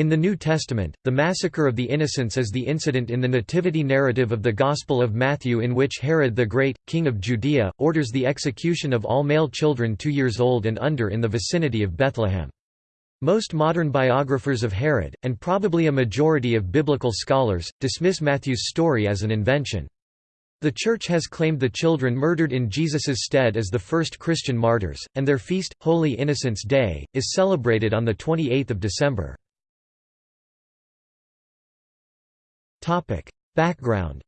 In the New Testament, the massacre of the innocents is the incident in the nativity narrative of the Gospel of Matthew in which Herod the Great, king of Judea, orders the execution of all male children two years old and under in the vicinity of Bethlehem. Most modern biographers of Herod, and probably a majority of biblical scholars, dismiss Matthew's story as an invention. The Church has claimed the children murdered in Jesus's stead as the first Christian martyrs, and their feast, Holy Innocents' Day, is celebrated on 28 December. Background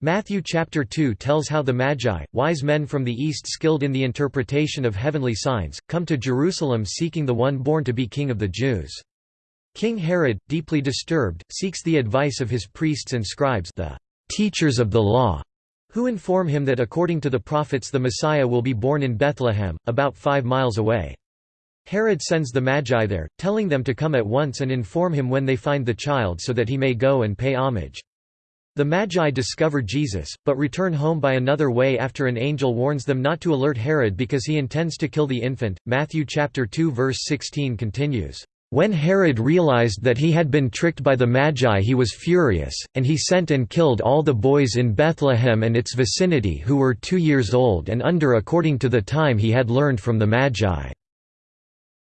Matthew chapter 2 tells how the Magi, wise men from the east skilled in the interpretation of heavenly signs, come to Jerusalem seeking the one born to be king of the Jews. King Herod, deeply disturbed, seeks the advice of his priests and scribes the teachers of the law, who inform him that according to the prophets the Messiah will be born in Bethlehem, about five miles away. Herod sends the Magi there, telling them to come at once and inform him when they find the child so that he may go and pay homage. The Magi discover Jesus, but return home by another way after an angel warns them not to alert Herod because he intends to kill the infant. Matthew chapter 2 verse 16 continues, "When Herod realized that he had been tricked by the Magi he was furious, and he sent and killed all the boys in Bethlehem and its vicinity who were 2 years old and under according to the time he had learned from the Magi."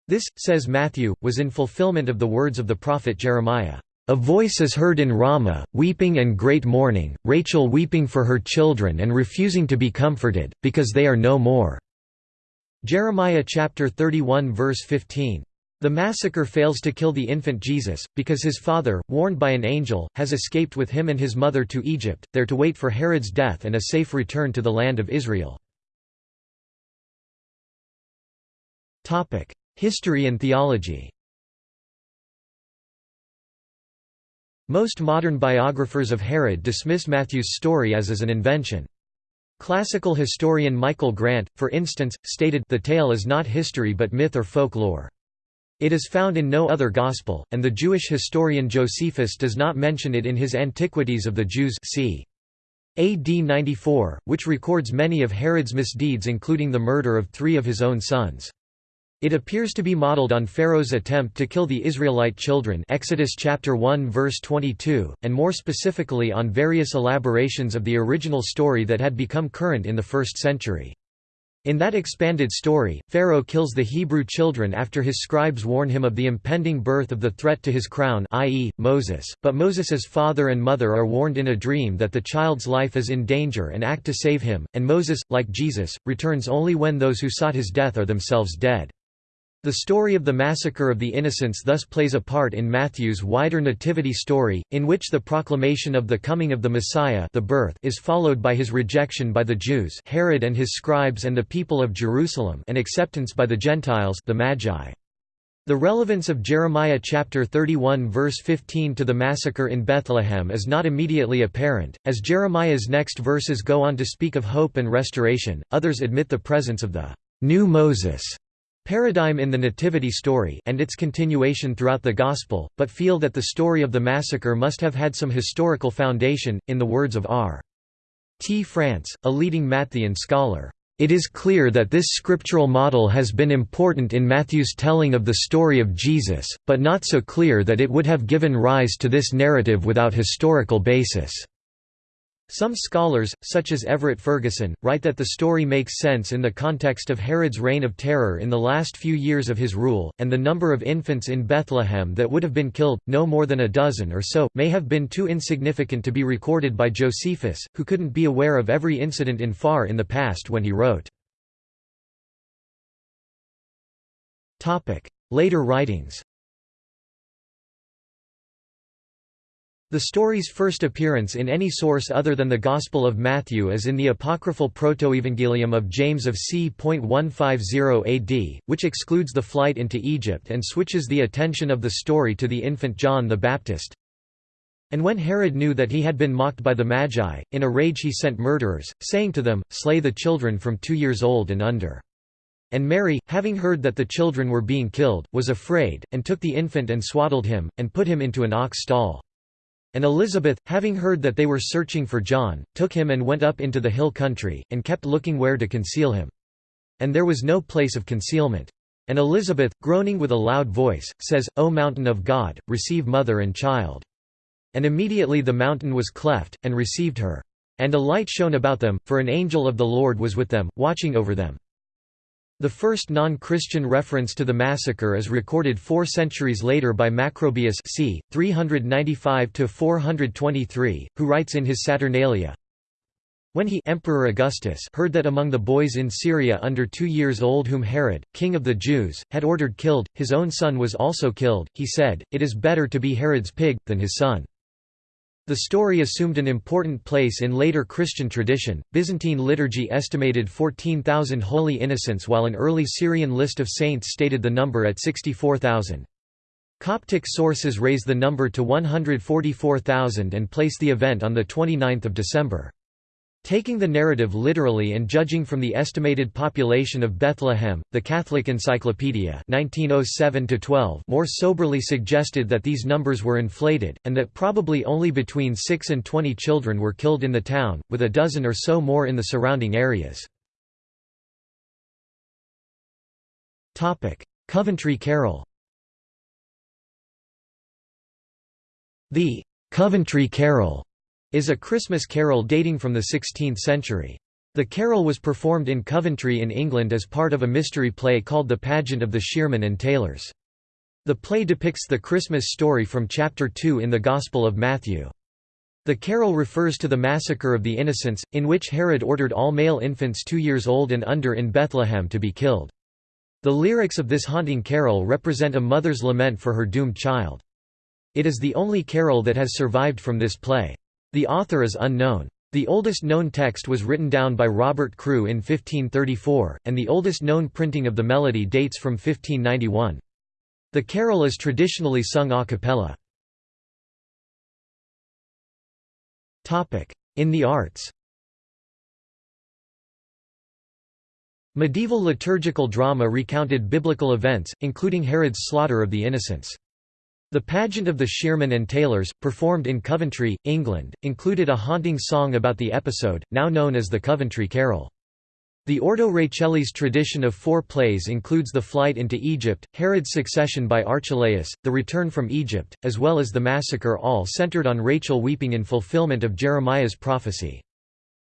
This, says Matthew, was in fulfillment of the words of the prophet Jeremiah. A voice is heard in Ramah, weeping and great mourning, Rachel weeping for her children and refusing to be comforted, because they are no more." Jeremiah chapter 31 verse 15. The massacre fails to kill the infant Jesus, because his father, warned by an angel, has escaped with him and his mother to Egypt, there to wait for Herod's death and a safe return to the land of Israel. History and theology Most modern biographers of Herod dismiss Matthew's story as as an invention. Classical historian Michael Grant, for instance, stated the tale is not history but myth or folklore. It is found in no other gospel, and the Jewish historian Josephus does not mention it in his Antiquities of the Jews c. AD 94, which records many of Herod's misdeeds including the murder of three of his own sons. It appears to be modeled on Pharaoh's attempt to kill the Israelite children Exodus chapter 1 verse 22, and more specifically on various elaborations of the original story that had become current in the 1st century. In that expanded story, Pharaoh kills the Hebrew children after his scribes warn him of the impending birth of the threat to his crown i.e., Moses, but Moses's father and mother are warned in a dream that the child's life is in danger and act to save him, and Moses, like Jesus, returns only when those who sought his death are themselves dead. The story of the massacre of the innocents thus plays a part in Matthew's wider nativity story, in which the proclamation of the coming of the Messiah the birth is followed by his rejection by the Jews Herod and his scribes and the people of Jerusalem and acceptance by the Gentiles the Magi. The relevance of Jeremiah chapter 31 verse 15 to the massacre in Bethlehem is not immediately apparent, as Jeremiah's next verses go on to speak of hope and restoration. Others admit the presence of the new Moses paradigm in the Nativity story and its continuation throughout the Gospel, but feel that the story of the massacre must have had some historical foundation, in the words of R. T. France, a leading Matthean scholar. It is clear that this scriptural model has been important in Matthew's telling of the story of Jesus, but not so clear that it would have given rise to this narrative without historical basis. Some scholars, such as Everett Ferguson, write that the story makes sense in the context of Herod's reign of terror in the last few years of his rule, and the number of infants in Bethlehem that would have been killed, no more than a dozen or so, may have been too insignificant to be recorded by Josephus, who couldn't be aware of every incident in far in the past when he wrote. Later writings The story's first appearance in any source other than the Gospel of Matthew is in the apocryphal Protoevangelium of James of c.150 AD, which excludes the flight into Egypt and switches the attention of the story to the infant John the Baptist. And when Herod knew that he had been mocked by the Magi, in a rage he sent murderers, saying to them, Slay the children from two years old and under. And Mary, having heard that the children were being killed, was afraid, and took the infant and swaddled him, and put him into an ox stall. And Elizabeth, having heard that they were searching for John, took him and went up into the hill country, and kept looking where to conceal him. And there was no place of concealment. And Elizabeth, groaning with a loud voice, says, O mountain of God, receive mother and child. And immediately the mountain was cleft, and received her. And a light shone about them, for an angel of the Lord was with them, watching over them. The first non-Christian reference to the massacre is recorded four centuries later by Macrobius c. 395–423, who writes in his Saturnalia, when he Emperor Augustus heard that among the boys in Syria under two years old whom Herod, king of the Jews, had ordered killed, his own son was also killed, he said, It is better to be Herod's pig, than his son. The story assumed an important place in later Christian tradition. Byzantine liturgy estimated 14,000 holy innocents while an early Syrian list of saints stated the number at 64,000. Coptic sources raise the number to 144,000 and place the event on 29 December. Taking the narrative literally and judging from the estimated population of Bethlehem, the Catholic Encyclopedia 1907 more soberly suggested that these numbers were inflated, and that probably only between 6 and 20 children were killed in the town, with a dozen or so more in the surrounding areas. Coventry Carol The Coventry Carol is a Christmas carol dating from the 16th century. The carol was performed in Coventry in England as part of a mystery play called The Pageant of the Shearmen and Tailors. The play depicts the Christmas story from chapter 2 in the Gospel of Matthew. The carol refers to the massacre of the innocents, in which Herod ordered all male infants two years old and under in Bethlehem to be killed. The lyrics of this haunting carol represent a mother's lament for her doomed child. It is the only carol that has survived from this play. The author is unknown. The oldest known text was written down by Robert Croo in 1534, and the oldest known printing of the melody dates from 1591. The carol is traditionally sung a cappella. In the arts Medieval liturgical drama recounted biblical events, including Herod's slaughter of the innocents. The pageant of the Shearmen and Tailors, performed in Coventry, England, included a haunting song about the episode, now known as the Coventry Carol. The Ordo Rachelis tradition of four plays includes the flight into Egypt, Herod's succession by Archelaus, the return from Egypt, as well as the massacre all centered on Rachel weeping in fulfillment of Jeremiah's prophecy.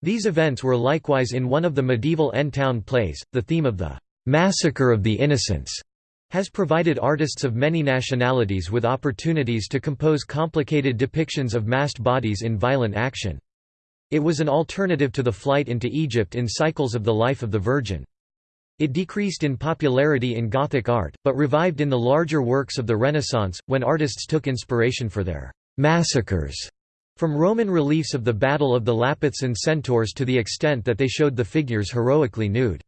These events were likewise in one of the medieval N-Town plays, the theme of the "'Massacre of the Innocents' has provided artists of many nationalities with opportunities to compose complicated depictions of massed bodies in violent action. It was an alternative to the flight into Egypt in cycles of the life of the Virgin. It decreased in popularity in Gothic art, but revived in the larger works of the Renaissance, when artists took inspiration for their «massacres» from Roman reliefs of the Battle of the Lapiths and Centaurs to the extent that they showed the figures heroically nude.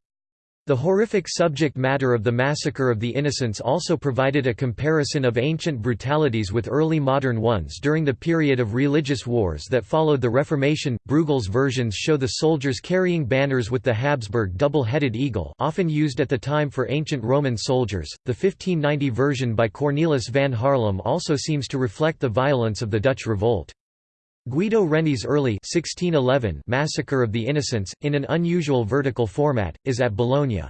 The horrific subject matter of the massacre of the innocents also provided a comparison of ancient brutalities with early modern ones during the period of religious wars that followed the Reformation. Bruegel's versions show the soldiers carrying banners with the Habsburg double-headed eagle, often used at the time for ancient Roman soldiers. The 1590 version by Cornelis van Haarlem also seems to reflect the violence of the Dutch revolt. Guido Reni's early 1611 Massacre of the Innocents, in an unusual vertical format, is at Bologna.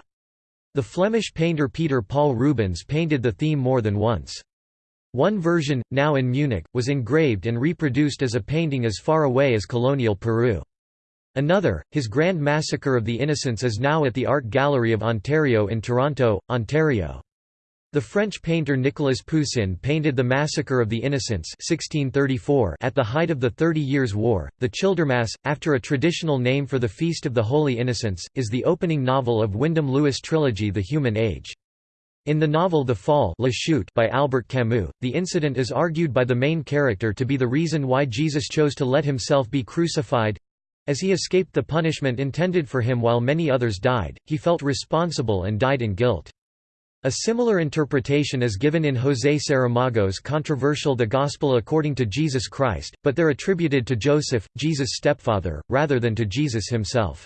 The Flemish painter Peter Paul Rubens painted the theme more than once. One version, now in Munich, was engraved and reproduced as a painting as far away as colonial Peru. Another, his Grand Massacre of the Innocents is now at the Art Gallery of Ontario in Toronto, Ontario. The French painter Nicolas Poussin painted The Massacre of the Innocents 1634 at the height of the Thirty Years' War. The Childermas, after a traditional name for the Feast of the Holy Innocents, is the opening novel of Wyndham Lewis' trilogy The Human Age. In the novel The Fall La Chute by Albert Camus, the incident is argued by the main character to be the reason why Jesus chose to let himself be crucified. As he escaped the punishment intended for him while many others died, he felt responsible and died in guilt. A similar interpretation is given in José Saramago's controversial The Gospel According to Jesus Christ, but they're attributed to Joseph, Jesus' stepfather, rather than to Jesus himself.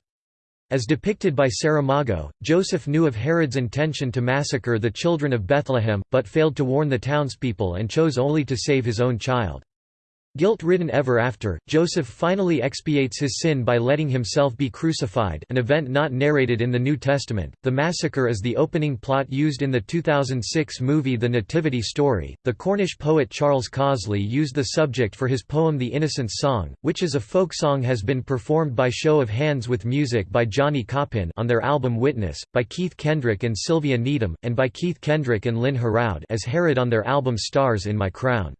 As depicted by Saramago, Joseph knew of Herod's intention to massacre the children of Bethlehem, but failed to warn the townspeople and chose only to save his own child. Guilt-ridden ever after, Joseph finally expiates his sin by letting himself be crucified an event not narrated in the New Testament. The massacre is the opening plot used in the 2006 movie The Nativity Story. The Cornish poet Charles Causley used the subject for his poem The Innocents' Song, which is a folk song has been performed by show of hands with music by Johnny Coppin on their album Witness, by Keith Kendrick and Sylvia Needham, and by Keith Kendrick and Lynn Heraud as Herod on their album Stars in My Crown.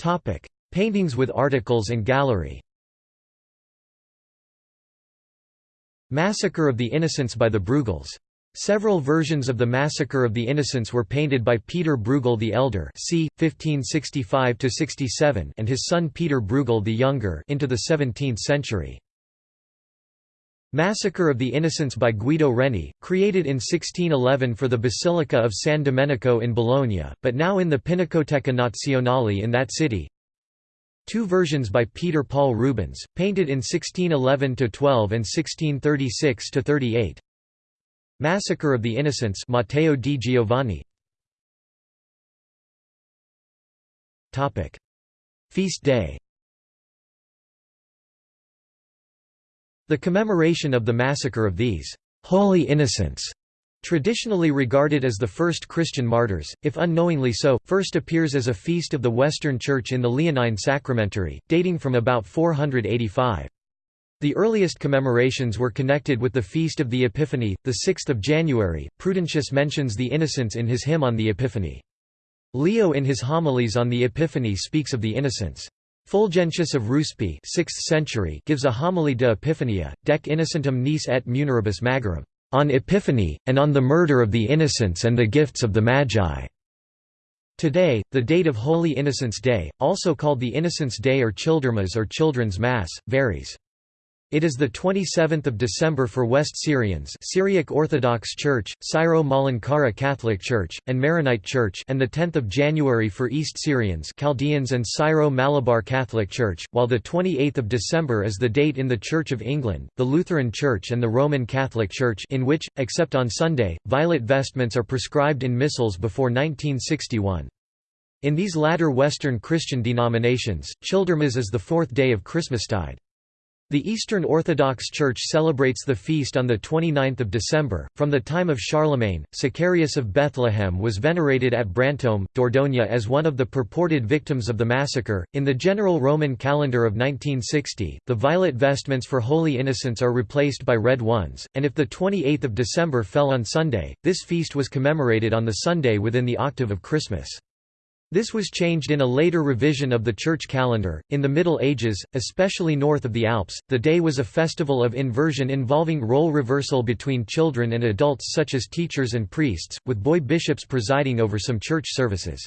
Topic: Paintings with articles and gallery. Massacre of the Innocents by the Bruegels. Several versions of the Massacre of the Innocents were painted by Peter Bruegel the Elder c. 1565–67 and his son Peter Bruegel the Younger into the 17th century. Massacre of the Innocents by Guido Reni, created in 1611 for the Basilica of San Domenico in Bologna, but now in the Pinacoteca Nazionale in that city. Two versions by Peter Paul Rubens, painted in 1611–12 and 1636–38. Massacre of the Innocents Matteo di Giovanni. Feast day The commemoration of the massacre of these «holy innocents» traditionally regarded as the first Christian martyrs, if unknowingly so, first appears as a feast of the Western Church in the Leonine Sacramentary, dating from about 485. The earliest commemorations were connected with the Feast of the Epiphany, the 6th of January. Prudentius mentions the innocents in his hymn on the Epiphany. Leo in his homilies on the Epiphany speaks of the innocents. Fulgentius of Ruspe 6th century gives a homily de Epiphania, dec innocentum nis et muneribus magorum, on Epiphany, and on the murder of the innocents and the gifts of the Magi. Today, the date of Holy Innocents' Day, also called the Innocents' Day or Childermas or Children's Mass, varies. It is the 27th of December for West Syrians Syriac Orthodox Church, Syro-Malankara Catholic Church, and Maronite Church and the 10th of January for East Syrians Chaldeans and Syro-Malabar Catholic Church, while the 28th of December is the date in the Church of England, the Lutheran Church and the Roman Catholic Church in which, except on Sunday, violet vestments are prescribed in missals before 1961. In these latter Western Christian denominations, Childermas is the fourth day of Christmastide. The Eastern Orthodox Church celebrates the feast on 29 December. From the time of Charlemagne, Sicarius of Bethlehem was venerated at Brantome, Dordogne as one of the purported victims of the massacre. In the general Roman calendar of 1960, the violet vestments for Holy Innocents are replaced by red ones, and if the 28th of December fell on Sunday, this feast was commemorated on the Sunday within the octave of Christmas. This was changed in a later revision of the church calendar. In the Middle Ages, especially north of the Alps, the day was a festival of inversion involving role reversal between children and adults such as teachers and priests, with boy bishops presiding over some church services.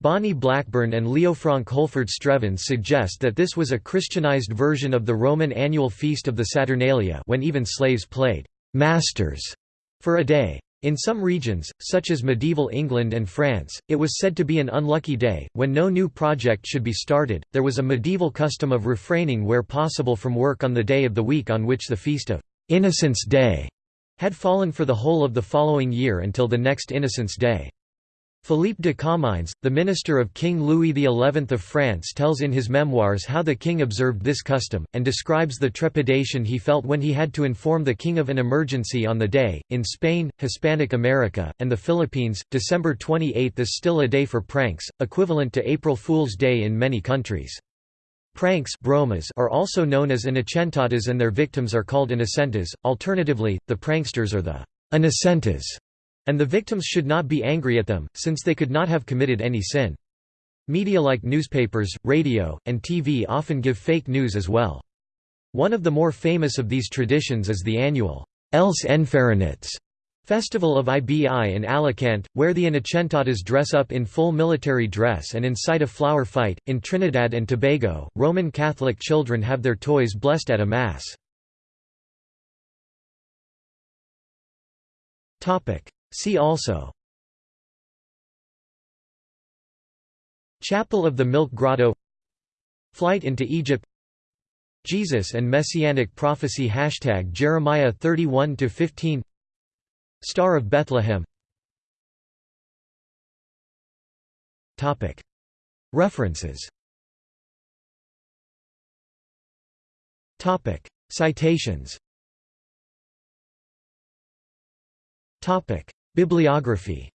Bonnie Blackburn and Leofranc Holford Strevens suggest that this was a Christianized version of the Roman annual feast of the Saturnalia when even slaves played «masters» for a day. In some regions, such as medieval England and France, it was said to be an unlucky day, when no new project should be started. There was a medieval custom of refraining where possible from work on the day of the week on which the feast of Innocents' Day had fallen for the whole of the following year until the next Innocents' Day. Philippe de Comines, the minister of King Louis XI of France tells in his memoirs how the king observed this custom, and describes the trepidation he felt when he had to inform the king of an emergency on the day. In Spain, Hispanic America, and the Philippines, December 28 is still a day for pranks, equivalent to April Fool's Day in many countries. Pranks bromas are also known as inocentadas and their victims are called innocentas, alternatively, the pranksters are the innocentas and the victims should not be angry at them, since they could not have committed any sin. Media like newspapers, radio, and TV often give fake news as well. One of the more famous of these traditions is the annual Els Enfarinats festival of IBI in Alicante, where the Inocentadas dress up in full military dress and incite a flower fight. In Trinidad and Tobago, Roman Catholic children have their toys blessed at a Mass. See also Chapel of the Milk Grotto Flight into Egypt Jesus and Messianic Prophecy Hashtag Jeremiah 31–15 Star of Bethlehem References Citations Bibliography